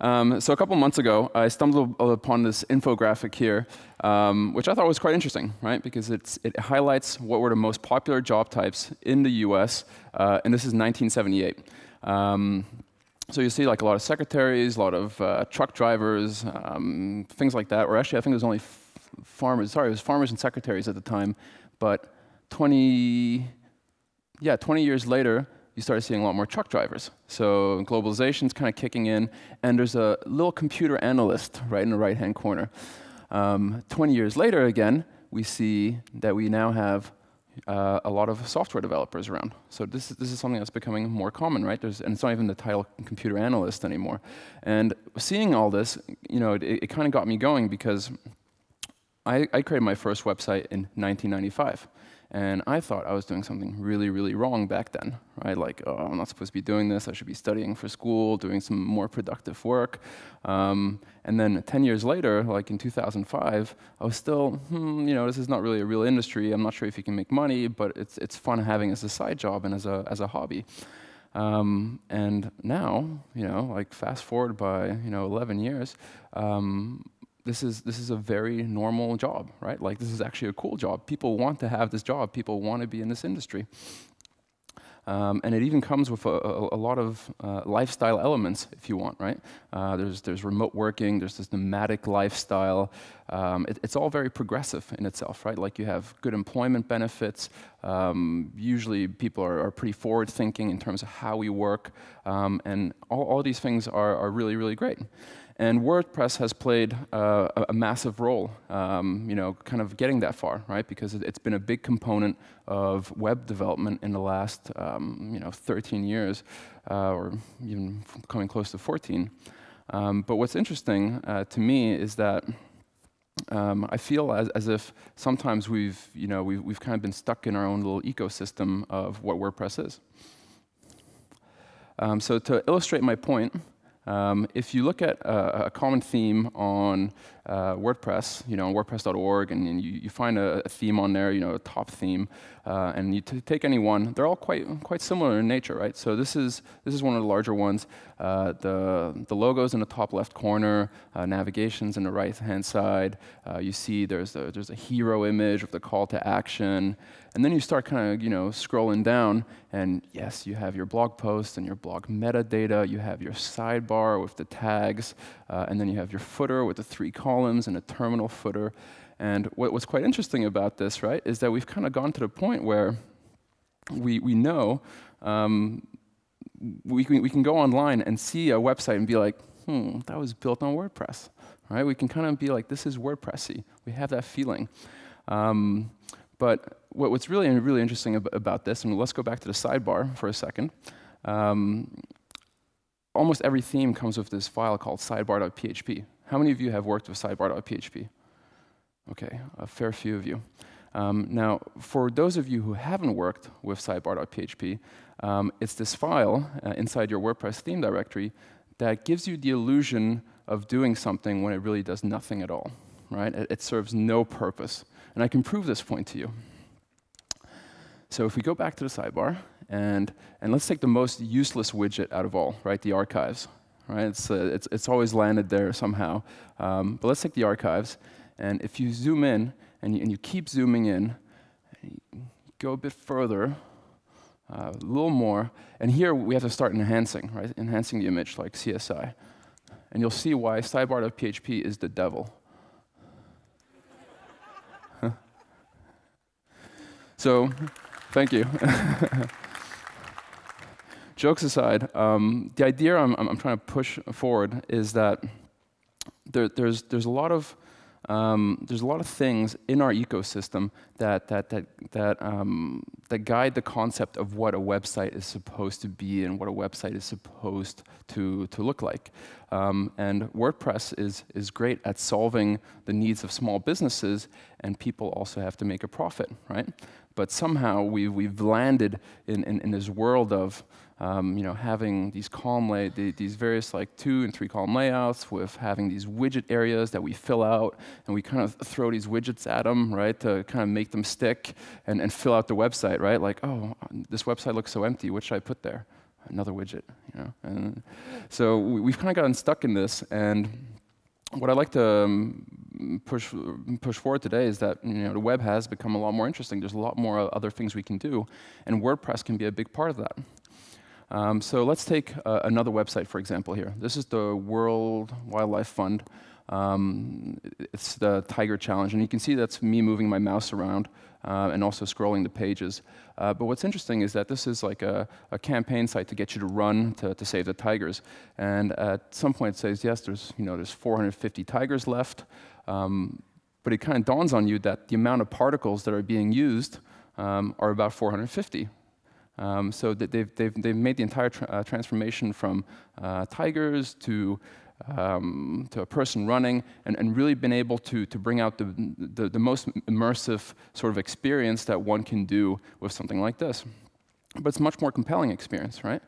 Um, so a couple months ago, I stumbled upon this infographic here, um, which I thought was quite interesting, right? Because it highlights what were the most popular job types in the US, uh, and this is 1978. Um, so you see like a lot of secretaries, a lot of uh, truck drivers, um, things like that. Or actually, I think it was only farmers. Sorry, it was farmers and secretaries at the time. But 20, yeah, 20 years later, you started seeing a lot more truck drivers. So globalization's kind of kicking in, and there's a little computer analyst right in the right-hand corner. Um, 20 years later, again, we see that we now have uh, a lot of software developers around. So this is, this is something that's becoming more common, right? There's, and it's not even the title computer analyst anymore. And seeing all this, you know, it, it kind of got me going because I, I created my first website in 1995. And I thought I was doing something really, really wrong back then, right? Like, oh, I'm not supposed to be doing this. I should be studying for school, doing some more productive work. Um, and then 10 years later, like in 2005, I was still, hmm, you know, this is not really a real industry. I'm not sure if you can make money, but it's, it's fun having as a side job and as a, as a hobby. Um, and now, you know, like fast forward by, you know, 11 years, um, this is, this is a very normal job, right? Like this is actually a cool job. People want to have this job. People want to be in this industry. Um, and it even comes with a, a, a lot of uh, lifestyle elements, if you want, right? Uh, there's, there's remote working, there's this nomadic lifestyle. Um, it, it's all very progressive in itself, right? Like you have good employment benefits. Um, usually people are, are, pretty forward thinking in terms of how we work. Um, and all, all these things are, are really, really great. And WordPress has played uh, a, massive role, um, you know, kind of getting that far, right? Because it, has been a big component of web development in the last, um, you know, 13 years, uh, or even coming close to 14. Um, but what's interesting uh, to me is that um, I feel as, as, if sometimes we've, you know, we've, we've kind of been stuck in our own little ecosystem of what WordPress is. Um, so to illustrate my point, um, if you look at a, a common theme on uh, WordPress, you know, WordPress.org, and, and you, you, find a, a, theme on there, you know, a top theme, uh, and you take any one, they're all quite quite similar in nature, right? So this is this is one of the larger ones. Uh, the the logos in the top left corner, uh, navigations in the right hand side. Uh, you see there's a there's a hero image with the call to action, and then you start kind of you know scrolling down, and yes, you have your blog post and your blog metadata. You have your sidebar with the tags, uh, and then you have your footer with the three columns and a terminal footer. And what, what's quite interesting about this, right, is that we've kind of gone to the point where we, we know um, we, can, we can go online and see a website and be like, hmm, that was built on WordPress. Right? We can kind of be like, this is WordPressy. We have that feeling. Um, but what, what's really, really interesting ab about this, and let's go back to the sidebar for a second. Um, almost every theme comes with this file called sidebar.php. How many of you have worked with sidebar.php? Okay, a fair few of you. Um, now, for those of you who haven't worked with sidebar.php, um, it's this file uh, inside your WordPress theme directory that gives you the illusion of doing something when it really does nothing at all. Right? It, it serves no purpose. And I can prove this point to you. So if we go back to the sidebar, and, and let's take the most useless widget out of all, right, the archives. Right? It's, uh, it's, it's always landed there somehow. Um, but let's take the archives, and if you zoom in, and you, and you keep zooming in, go a bit further, uh, a little more, and here we have to start enhancing, right? Enhancing the image like CSI. And you'll see why sidebar.php is the devil. so, thank you. Jokes aside, um, the idea I'm, I'm, trying to push forward is that there, there's, there's a lot of um, there's a lot of things in our ecosystem that, that, that, that, um, that guide the concept of what a website is supposed to be and what a website is supposed to, to look like. Um, and WordPress is, is great at solving the needs of small businesses, and people also have to make a profit, right? But somehow we've, we've landed in, in, in this world of um, you know, having these column lay the, these various like two and three column layouts with having these widget areas that we fill out and we kind of throw these widgets at them, right, to kind of make them stick and, and fill out the website, right? Like, oh, this website looks so empty. What should I put there? another widget, you know. And so we've kind of gotten stuck in this, and what I'd like to um, push push forward today is that you know the web has become a lot more interesting. There's a lot more other things we can do, and WordPress can be a big part of that. Um, so let's take uh, another website, for example, here. This is the World Wildlife Fund. Um, it's the Tiger Challenge, and you can see that's me moving my mouse around uh, and also scrolling the pages. Uh, but what's interesting is that this is like a, a, campaign site to get you to run to, to save the tigers. And at some point it says, yes, there's, you know, there's 450 tigers left. Um, but it kind of dawns on you that the amount of particles that are being used um, are about 450. Um, so they've, they've, they've made the entire tra uh, transformation from uh, tigers to, um, to a person running and, and really been able to, to bring out the, the, the, most immersive sort of experience that one can do with something like this. But it's a much more compelling experience, right?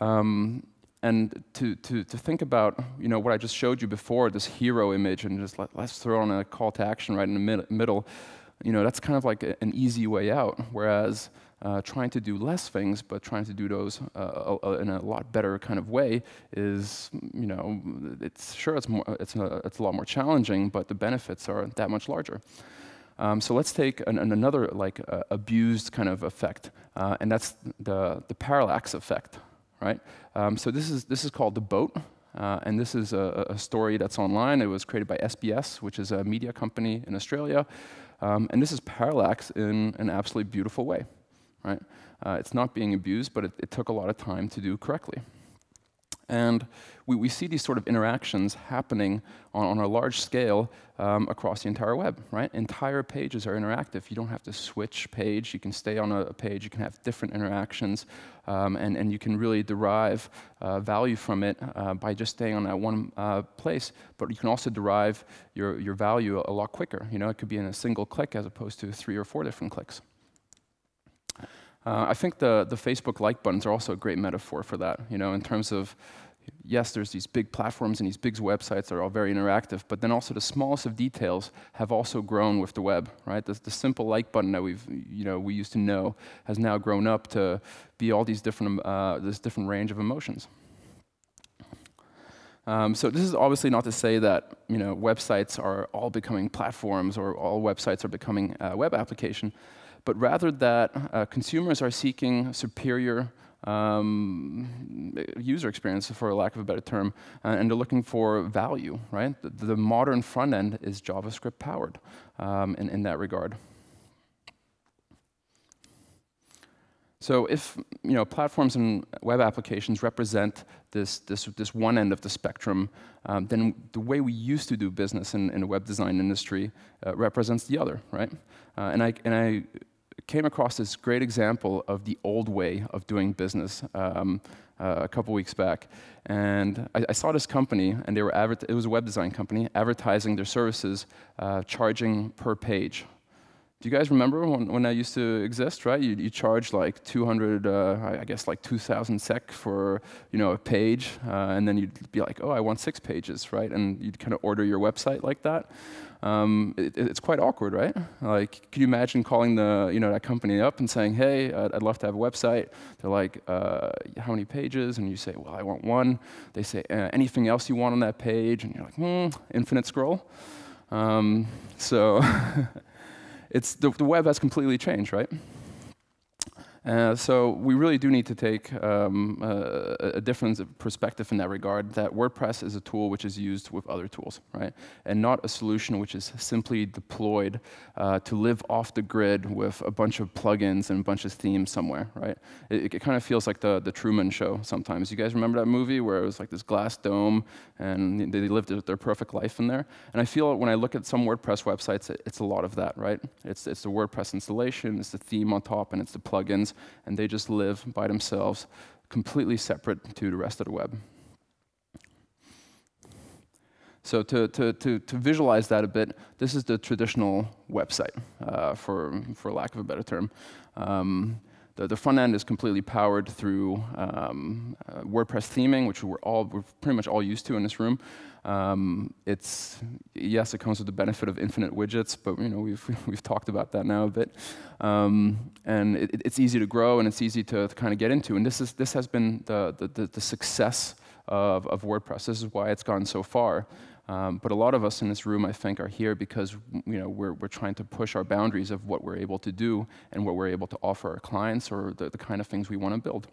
Um, and to, to, to think about you know, what I just showed you before, this hero image, and just let, us throw on a call to action right in the mid middle, you know, that's kind of like a, an easy way out. Whereas uh, trying to do less things, but trying to do those uh, in a lot better kind of way is, you know, it's sure it's more, it's a, it's a lot more challenging, but the benefits are that much larger. Um, so let's take an, an another like uh, abused kind of effect, uh, and that's the the parallax effect, right? Um, so this is this is called the boat. Uh, and this is a, a, story that's online. It was created by SBS, which is a media company in Australia. Um, and this is parallax in an absolutely beautiful way right? Uh, it's not being abused, but it, it, took a lot of time to do correctly. And we, we see these sort of interactions happening on, on a large scale um, across the entire web, right? Entire pages are interactive. You don't have to switch page. You can stay on a, a page. You can have different interactions, um, and, and you can really derive uh, value from it uh, by just staying on that one uh, place. But you can also derive your, your value a, a lot quicker. You know, it could be in a single click as opposed to three or four different clicks. Uh, I think the, the Facebook like buttons are also a great metaphor for that, you know, in terms of, yes, there's these big platforms and these big websites that are all very interactive, but then also the smallest of details have also grown with the web, right? The, the simple like button that we've, you know, we used to know has now grown up to be all these different, uh, this different range of emotions. Um, so this is obviously not to say that you know websites are all becoming platforms or all websites are becoming a web application but rather that uh, consumers are seeking superior um, user experience, for lack of a better term, uh, and they're looking for value, right? The, the modern front end is JavaScript powered um, in, in that regard. So if you know, platforms and web applications represent this, this, this one end of the spectrum, um, then the way we used to do business in, in the web design industry uh, represents the other, right? Uh, and, I, and I came across this great example of the old way of doing business um, uh, a couple weeks back. And I, I, saw this company, and they were it was a web design company, advertising their services, uh, charging per page. Do you guys remember when, when that used to exist, right? You, you charge like 200, uh, I guess like 2,000 SEK for, you know, a page, uh, and then you'd be like, oh, I want six pages, right? And you'd kind of order your website like that. Um, it, it's quite awkward, right? Like, can you imagine calling the, you know, that company up and saying, hey, I'd, I'd love to have a website. They're like, uh, how many pages? And you say, well, I want one. They say, uh, anything else you want on that page? And you're like, hmm, infinite scroll. Um, so it's the, the web has completely changed, right? Uh, so we really do need to take um, uh, a different perspective in that regard, that WordPress is a tool which is used with other tools, right? And not a solution which is simply deployed uh, to live off the grid with a bunch of plugins and a bunch of themes somewhere, right? It, it kind of feels like the, the Truman Show sometimes. You guys remember that movie where it was like this glass dome and they lived their perfect life in there? And I feel when I look at some WordPress websites, it, it's a lot of that, right? It's, it's the WordPress installation, it's the theme on top, and it's the plugins and they just live by themselves, completely separate to the rest of the web. So to, to, to, to visualize that a bit, this is the traditional website, uh, for, for lack of a better term. Um, the, the front end is completely powered through um, uh, WordPress theming, which we're all we're pretty much all used to in this room. Um, it's yes, it comes with the benefit of infinite widgets, but you know we've we've talked about that now a bit. Um, and it, it's easy to grow and it's easy to, to kind of get into. And this is this has been the the, the success of, of WordPress. This is why it's gone so far. Um, but a lot of us in this room, I think, are here because you know, we're, we're trying to push our boundaries of what we're able to do and what we're able to offer our clients or the, the kind of things we want to build.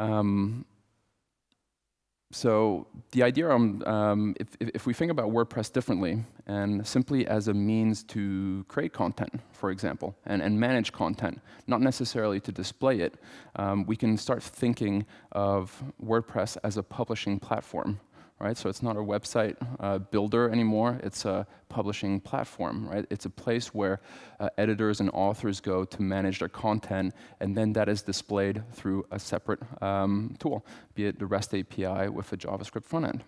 Um, so the idea, um, um, if, if, we think about WordPress differently and simply as a means to create content, for example, and, and manage content, not necessarily to display it, um, we can start thinking of WordPress as a publishing platform right? So it's not a website uh, builder anymore, it's a publishing platform, right? It's a place where uh, editors and authors go to manage their content, and then that is displayed through a separate um, tool, be it the REST API with a JavaScript front end.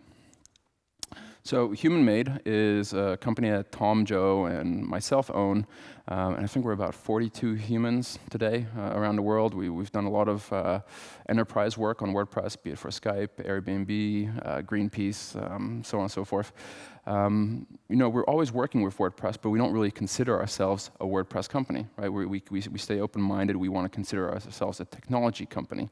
So Human Made is a company that Tom, Joe, and myself own, um, and I think we're about 42 humans today uh, around the world. We, have done a lot of uh, enterprise work on WordPress, be it for Skype, Airbnb, uh, Greenpeace, um, so on and so forth. Um, you know, we're always working with WordPress, but we don't really consider ourselves a WordPress company, right? We, we, we stay open-minded. We want to consider ourselves a technology company.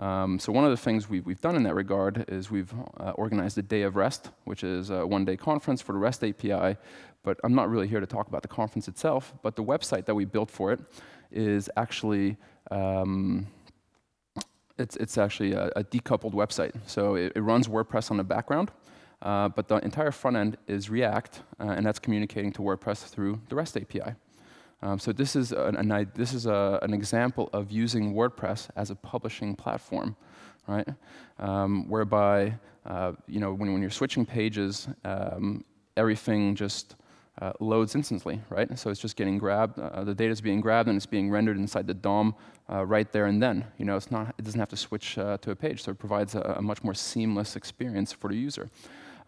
Um, so one of the things we've, we've, done in that regard is we've uh, organized a Day of REST, which is a one-day conference for the REST API. But I'm not really here to talk about the conference itself, but the website that we built for it is actually um, it's, it's actually a, a, decoupled website. So it, it, runs WordPress on the background, uh, but the entire front end is React, uh, and that's communicating to WordPress through the REST API. Um, so this is, an, an, this is a, an example of using WordPress as a publishing platform, right? Um, whereby, uh, you know, when, when you're switching pages, um, everything just uh, loads instantly, right? So it's just getting grabbed, uh, the data is being grabbed and it's being rendered inside the DOM uh, right there and then. You know, it's not, it doesn't have to switch uh, to a page, so it provides a, a much more seamless experience for the user.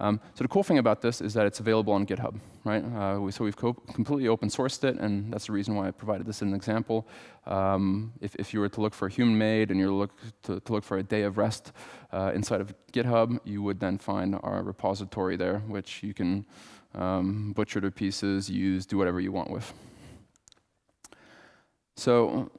Um, so the cool thing about this is that it's available on GitHub, right? Uh, we, so we've co completely open sourced it, and that's the reason why I provided this as an example. Um, if, if, you were to look for human-made and you're look to, to, look for a day of rest uh, inside of GitHub, you would then find our repository there, which you can um, butcher to pieces, use, do whatever you want with. So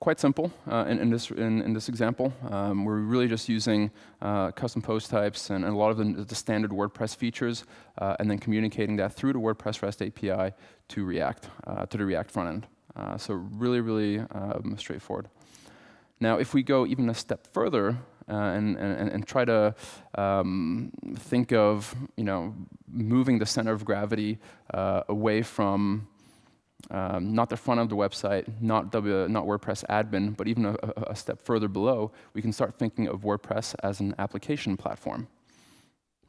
quite simple uh, in, in, this, in, in, this example. Um, we're really just using uh, custom post types and, and, a lot of the, the standard WordPress features, uh, and then communicating that through the WordPress REST API to React, uh, to the React front end. Uh, so really, really um, straightforward. Now, if we go even a step further uh, and, and, and, try to um, think of, you know, moving the center of gravity away from um, not the front of the website, not, w, not WordPress admin, but even a, a, step further below, we can start thinking of WordPress as an application platform.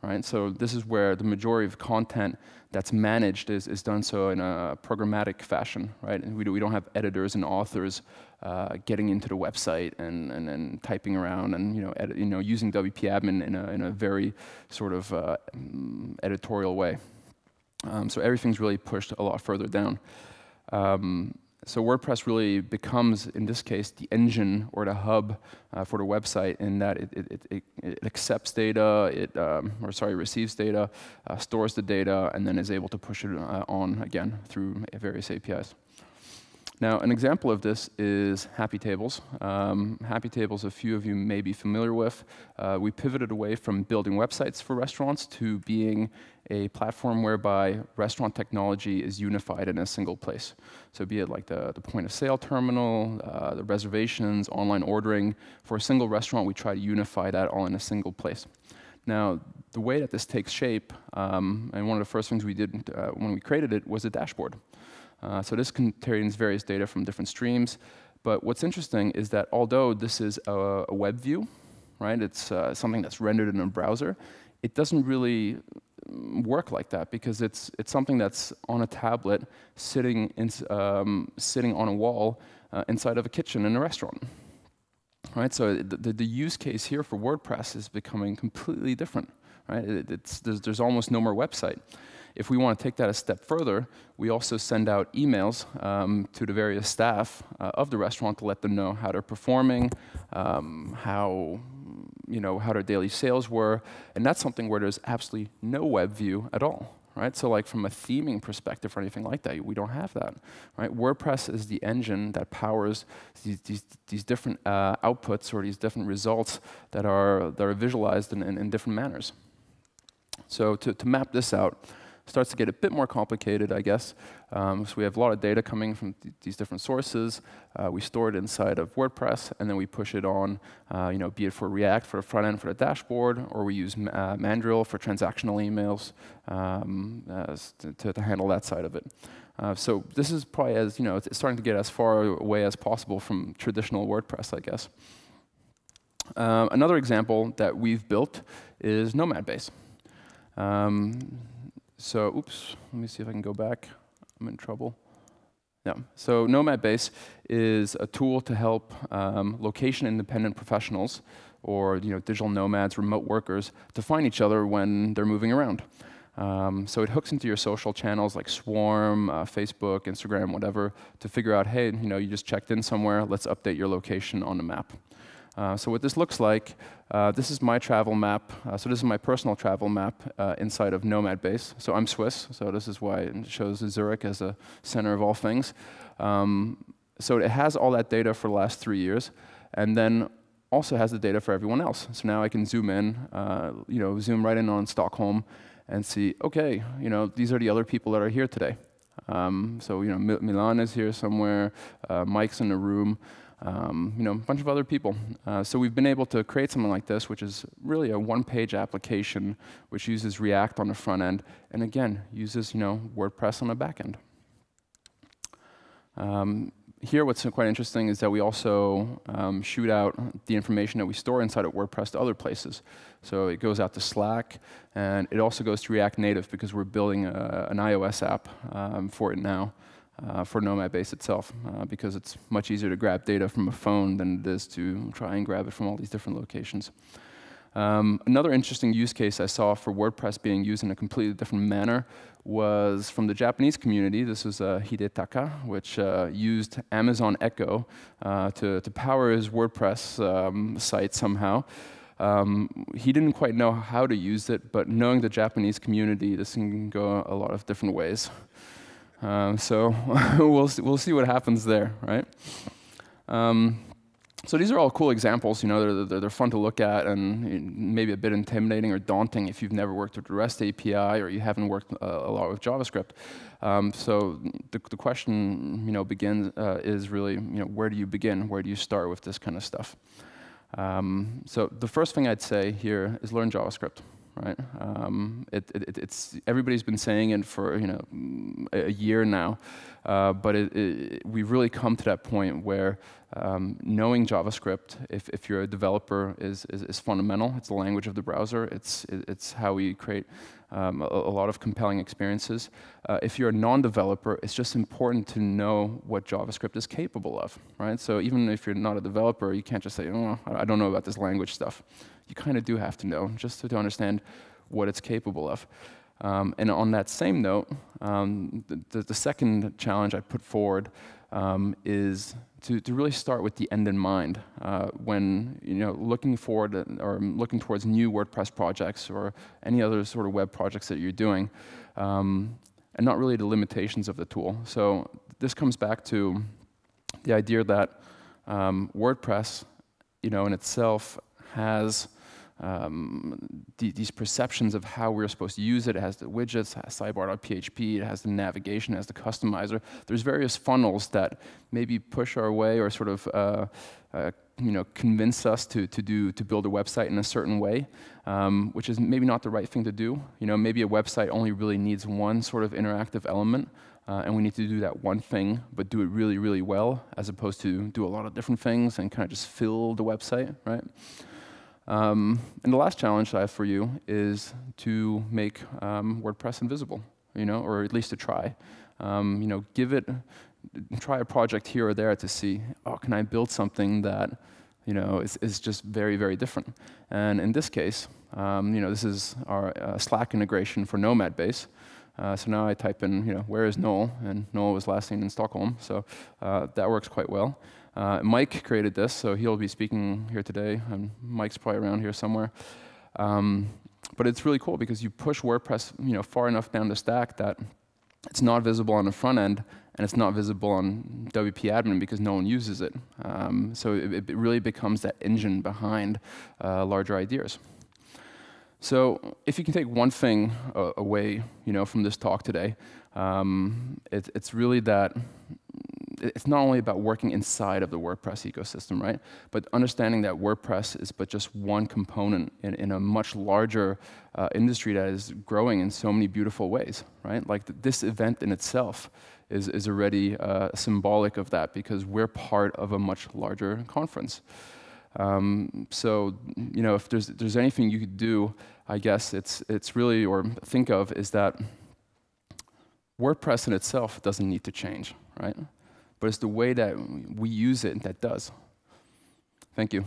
Right? So this is where the majority of content that's managed is, is done so in a programmatic fashion. Right? And we, do, we don't have editors and authors uh, getting into the website and, and, and, typing around and you know, edit, you know, using WP admin in a, in a very sort of uh, editorial way. Um, so everything's really pushed a lot further down. Um, so WordPress really becomes, in this case, the engine or the hub uh, for the website in that it, it, it, it accepts data, it, um, or sorry, receives data, uh, stores the data, and then is able to push it uh, on again through various APIs. Now, an example of this is Happy Tables. Um, Happy Tables, a few of you may be familiar with. Uh, we pivoted away from building websites for restaurants to being a platform whereby restaurant technology is unified in a single place. So be it like the, the point of sale terminal, uh, the reservations, online ordering. For a single restaurant, we try to unify that all in a single place. Now, the way that this takes shape, um, and one of the first things we did uh, when we created it was a dashboard. Uh, so this contains various data from different streams. But what's interesting is that although this is a, a web view, right, it's uh, something that's rendered in a browser, it doesn't really mm, work like that because it's, it's something that's on a tablet sitting, in, um, sitting on a wall uh, inside of a kitchen in a restaurant. Right, so the, the, use case here for WordPress is becoming completely different. Right? It, there's, there's almost no more website if we want to take that a step further, we also send out emails um, to the various staff uh, of the restaurant to let them know how they're performing, um, how you know how their daily sales were, and that's something where there's absolutely no web view at all right? So like from a theming perspective or anything like that, we don't have that, right? WordPress is the engine that powers these, these, these different uh, outputs or these different results that are, that are visualized in, in, in different manners. So to, to map this out, starts to get a bit more complicated, I guess. Um, so we have a lot of data coming from th these different sources. Uh, we store it inside of WordPress, and then we push it on, uh, you know, be it for React for the front end for the dashboard, or we use uh, Mandrill for transactional emails um, to, to, handle that side of it. Uh, so this is probably as, you know, it's starting to get as far away as possible from traditional WordPress, I guess. Uh, another example that we've built is Nomad Base. Um, so, oops, let me see if I can go back. I'm in trouble. Yeah. So Nomad Base is a tool to help um, location-independent professionals or you know, digital nomads, remote workers, to find each other when they're moving around. Um, so it hooks into your social channels like Swarm, uh, Facebook, Instagram, whatever, to figure out, hey, you know, you just checked in somewhere, let's update your location on the map. Uh, so what this looks like, uh, this is my travel map. Uh, so this is my personal travel map inside of Nomad Base. So I'm Swiss, so this is why it shows Zurich as a center of all things. Um, so it has all that data for the last three years, and then also has the data for everyone else. So now I can zoom in, uh, you know, zoom right in on Stockholm, and see, okay, you know, these are the other people that are here today. Um, so you know, Milan is here somewhere, uh, Mike's in the room um, you know, a bunch of other people. Uh, so we've been able to create something like this, which is really a one-page application which uses React on the front end, and again, uses you know, WordPress on the back end. Um, here, what's quite interesting is that we also um, shoot out the information that we store inside of WordPress to other places. So it goes out to Slack, and it also goes to React Native because we're building a, an iOS app um, for it now uh, for Nomad Base itself, uh, because it's much easier to grab data from a phone than it is to try and grab it from all these different locations. Um, another interesting use case I saw for WordPress being used in a completely different manner was from the Japanese community. This was uh, Hidetaka, which uh, used Amazon Echo uh, to, to power his WordPress um, site somehow. Um, he didn't quite know how to use it, but knowing the Japanese community, this can go a lot of different ways. Um, so we'll, see, we'll see what happens there, right? Um, so these are all cool examples. You know, they're, they're, fun to look at and maybe a bit intimidating or daunting if you've never worked with the REST API or you haven't worked a, uh, a lot with JavaScript. Um, so the, the, question, you know, begins uh, is really, you know, where do you begin? Where do you start with this kind of stuff? Um, so the first thing I'd say here is learn JavaScript right? Um, it, it, it's everybody's been saying it for you know a year now, uh, but it, we've really come to that point where um, knowing JavaScript, if, if you're a developer, is, is, is, fundamental. It's the language of the browser. It's, it's how we create um, a, a, lot of compelling experiences. Uh, if you're a non-developer, it's just important to know what JavaScript is capable of, right? So even if you're not a developer, you can't just say, oh, I don't know about this language stuff. You kind of do have to know, just to, to understand what it's capable of. Um, and on that same note, um, the, the, second challenge I put forward um, is to, to really start with the end in mind. Uh, when you know looking forward or looking towards new WordPress projects or any other sort of web projects that you're doing, um, and not really the limitations of the tool. So this comes back to the idea that um, WordPress, you know, in itself has um, the, these perceptions of how we're supposed to use it. It has the widgets, sidebar.php, it has the navigation, it has the customizer. There's various funnels that maybe push our way or sort of uh, uh, you know, convince us to, to, do, to build a website in a certain way, um, which is maybe not the right thing to do. You know, maybe a website only really needs one sort of interactive element, uh, and we need to do that one thing, but do it really, really well, as opposed to do a lot of different things and kind of just fill the website, right? Um, and the last challenge I have for you is to make um, WordPress invisible, you know, or at least to try. Um, you know, give it, try a project here or there to see, oh, can I build something that, you know, is, is just very, very different. And in this case, um, you know, this is our uh, Slack integration for Nomad Base. Uh, so now I type in, you know, where is Noel? And Noel was last seen in Stockholm, so uh, that works quite well. Uh, Mike created this, so he'll be speaking here today, and Mike's probably around here somewhere. Um, but it's really cool because you push WordPress, you know, far enough down the stack that it's not visible on the front end, and it's not visible on WP Admin because no one uses it. Um, so it, it, really becomes that engine behind uh, larger ideas. So if you can take one thing uh, away, you know, from this talk today, um, it, it's really that it's not only about working inside of the WordPress ecosystem, right? But understanding that WordPress is but just one component in, in a much larger uh, industry that is growing in so many beautiful ways, right? Like th this event in itself is, is already uh, symbolic of that because we're part of a much larger conference. Um, so, you know, if there's, there's anything you could do, I guess it's, it's really, or think of, is that WordPress in itself doesn't need to change, right? But it's the way that we use it that does. Thank you.